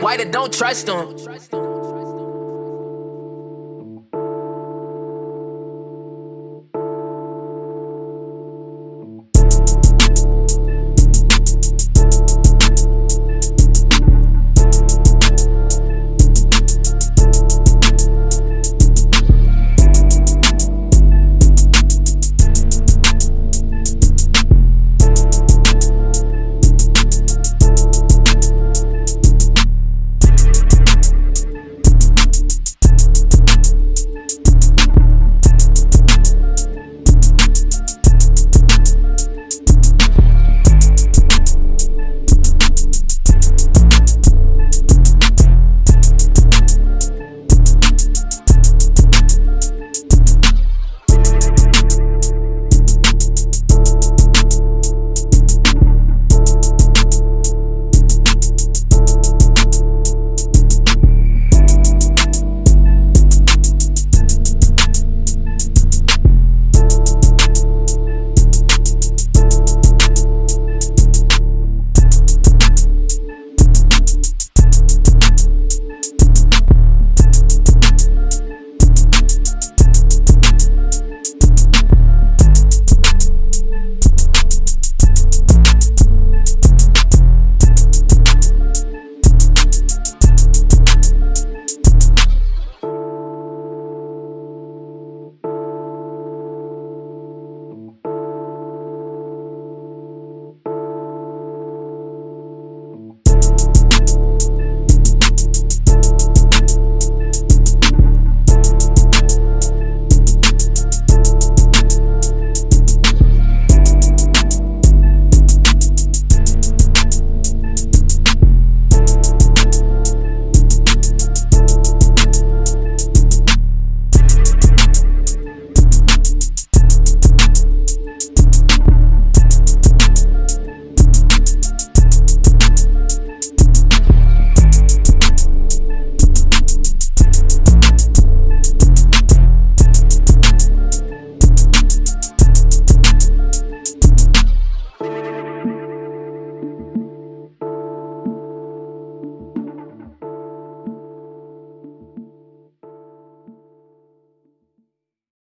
White, don't trust them.